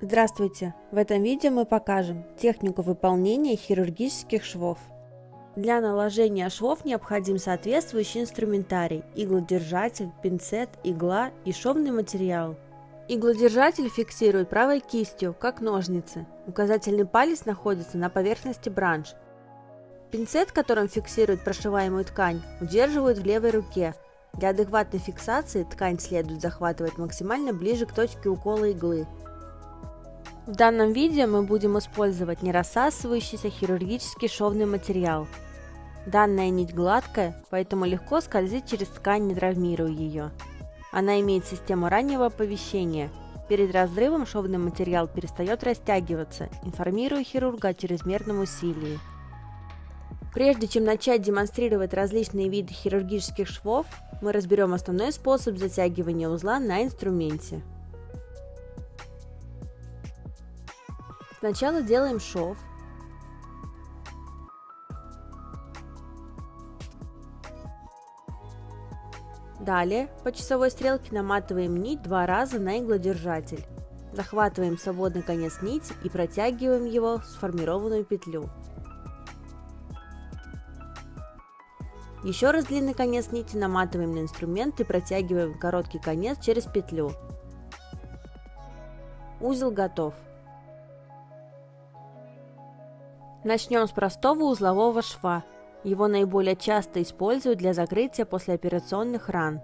Здравствуйте! В этом видео мы покажем технику выполнения хирургических швов. Для наложения швов необходим соответствующий инструментарий, иглодержатель, пинцет, игла и шовный материал. Иглодержатель фиксирует правой кистью, как ножницы. Указательный палец находится на поверхности бранш. Пинцет, которым фиксирует прошиваемую ткань, удерживают в левой руке. Для адекватной фиксации ткань следует захватывать максимально ближе к точке укола иглы, в данном видео мы будем использовать нерассасывающийся хирургический шовный материал. Данная нить гладкая, поэтому легко скользит через ткань, не травмируя ее. Она имеет систему раннего оповещения. Перед разрывом шовный материал перестает растягиваться, информируя хирурга о чрезмерном усилии. Прежде чем начать демонстрировать различные виды хирургических швов, мы разберем основной способ затягивания узла на инструменте. Сначала делаем шов. Далее по часовой стрелке наматываем нить два раза на иглодержатель. Захватываем свободный конец нити и протягиваем его в сформированную петлю. Еще раз длинный конец нити наматываем на инструмент и протягиваем короткий конец через петлю. Узел готов. Начнем с простого узлового шва. Его наиболее часто используют для закрытия послеоперационных ран.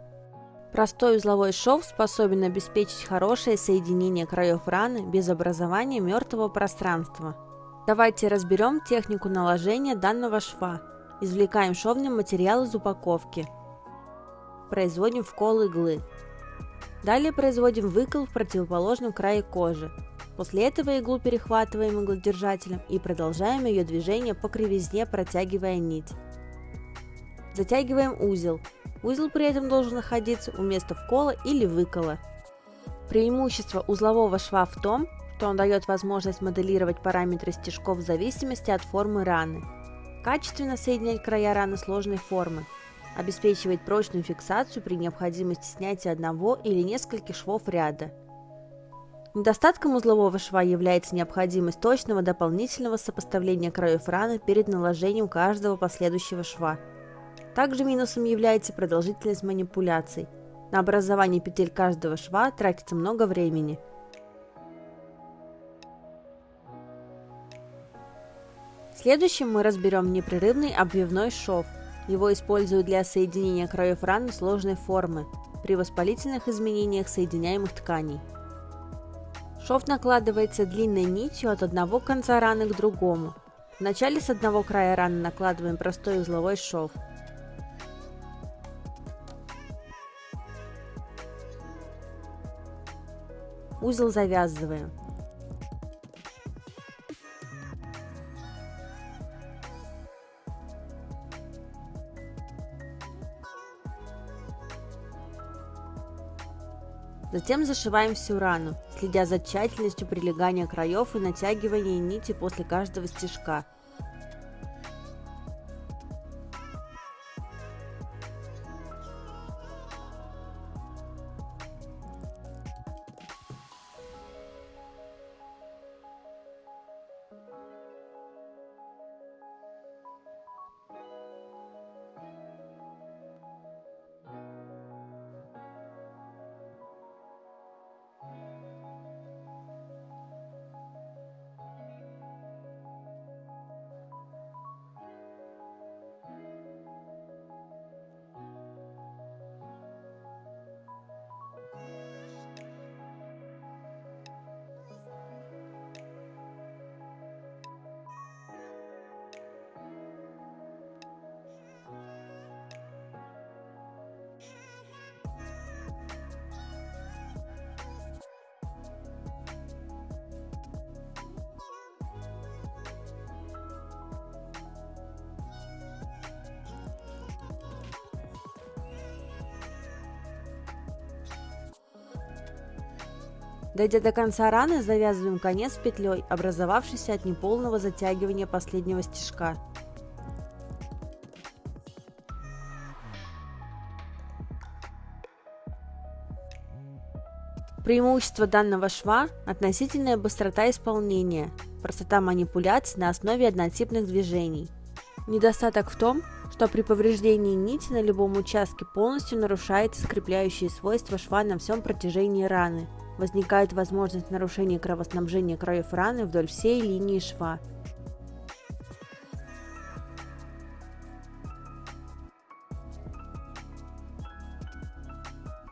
Простой узловой шов способен обеспечить хорошее соединение краев раны без образования мертвого пространства. Давайте разберем технику наложения данного шва. Извлекаем шовный материал из упаковки. Производим вкол иглы. Далее производим выкол в противоположном крае кожи. После этого иглу перехватываем иглодержателем и продолжаем ее движение по кривизне, протягивая нить. Затягиваем узел. Узел при этом должен находиться у места вкола или выкола. Преимущество узлового шва в том, что он дает возможность моделировать параметры стежков в зависимости от формы раны. Качественно соединять края раны сложной формы. Обеспечивает прочную фиксацию при необходимости снятия одного или нескольких швов ряда – Недостатком узлового шва является необходимость точного дополнительного сопоставления краев раны перед наложением каждого последующего шва. Также минусом является продолжительность манипуляций. На образование петель каждого шва тратится много времени. Следующим мы разберем непрерывный обвивной шов. Его используют для соединения краев раны сложной формы при воспалительных изменениях соединяемых тканей. Шов накладывается длинной нитью от одного конца раны к другому. Вначале с одного края раны накладываем простой узловой шов. Узел завязываем. Затем зашиваем всю рану, следя за тщательностью прилегания краев и натягивания нити после каждого стежка. Дойдя до конца раны, завязываем конец петлей, образовавшейся от неполного затягивания последнего стежка. Преимущество данного шва – относительная быстрота исполнения, простота манипуляций на основе однотипных движений. Недостаток в том, что при повреждении нити на любом участке полностью нарушается скрепляющие свойства шва на всем протяжении раны. Возникает возможность нарушения кровоснабжения краев раны вдоль всей линии шва,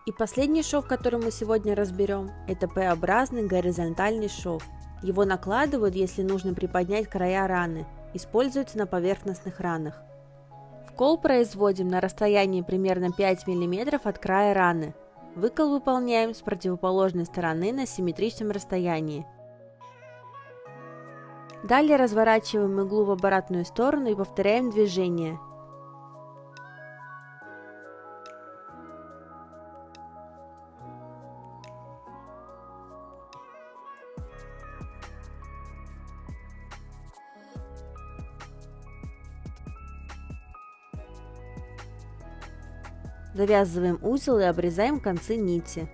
И последний шов, который мы сегодня разберем, это П-образный горизонтальный шов. Его накладывают, если нужно приподнять края раны. Используется на поверхностных ранах. Вкол производим на расстоянии примерно 5 мм от края раны. Выкол выполняем с противоположной стороны на симметричном расстоянии. Далее разворачиваем иглу в обратную сторону и повторяем движение. Завязываем узел и обрезаем концы нити.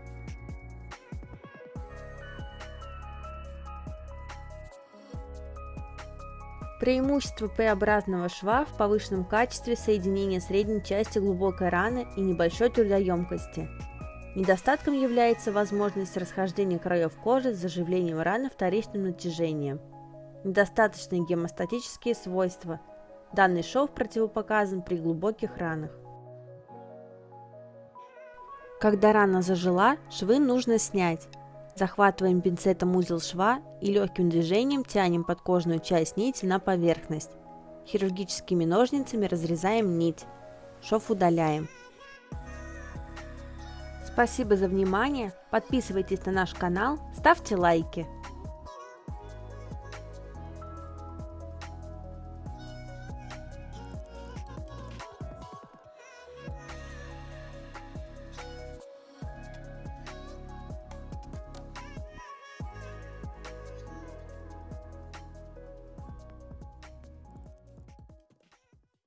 Преимущество П-образного шва в повышенном качестве соединения средней части глубокой раны и небольшой трудоемкости. Недостатком является возможность расхождения краев кожи с заживлением раны вторичным натяжением. Недостаточные гемостатические свойства. Данный шов противопоказан при глубоких ранах. Когда рана зажила, швы нужно снять. Захватываем пинцетом узел шва и легким движением тянем подкожную часть нити на поверхность. Хирургическими ножницами разрезаем нить. Шов удаляем. Спасибо за внимание, подписывайтесь на наш канал, ставьте лайки.